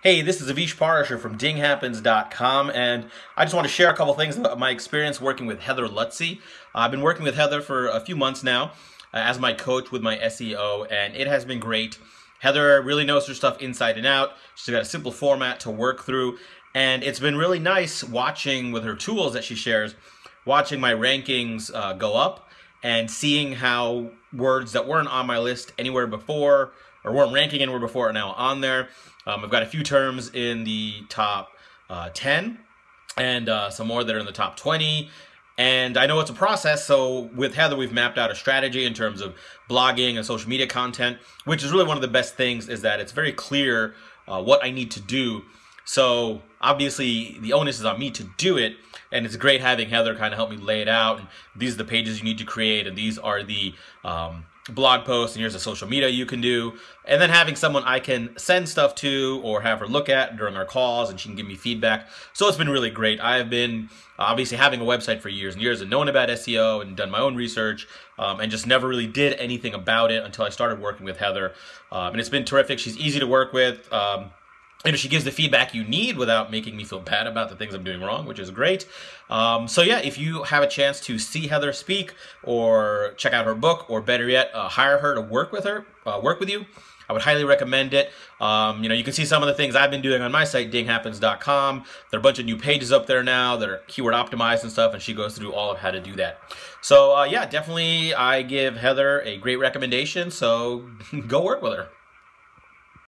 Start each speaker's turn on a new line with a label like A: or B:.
A: Hey, this is Avish Parashar from dinghappens.com, and I just want to share a couple things about my experience working with Heather Lutze. I've been working with Heather for a few months now uh, as my coach with my SEO, and it has been great. Heather really knows her stuff inside and out. She's got a simple format to work through, and it's been really nice watching with her tools that she shares, watching my rankings uh, go up and seeing how words that weren't on my list anywhere before or weren't ranking anywhere before are now on there. Um, I've got a few terms in the top uh, 10 and uh, some more that are in the top 20. And I know it's a process, so with Heather, we've mapped out a strategy in terms of blogging and social media content, which is really one of the best things is that it's very clear uh, what I need to do. So obviously the onus is on me to do it, and it's great having Heather kind of help me lay it out. And these are the pages you need to create, and these are the um, blog posts and here's the social media you can do. And then having someone I can send stuff to or have her look at during our calls and she can give me feedback. So it's been really great. I have been obviously having a website for years and years and known about SEO and done my own research um, and just never really did anything about it until I started working with Heather. Um, and it's been terrific. She's easy to work with. Um, and she gives the feedback you need without making me feel bad about the things I'm doing wrong, which is great. Um, so yeah, if you have a chance to see Heather speak or check out her book, or better yet, uh, hire her to work with her, uh, work with you, I would highly recommend it. Um, you know, you can see some of the things I've been doing on my site, dinghappens.com. There are a bunch of new pages up there now that are keyword optimized and stuff, and she goes through all of how to do that. So uh, yeah, definitely I give Heather a great recommendation, so go work with her.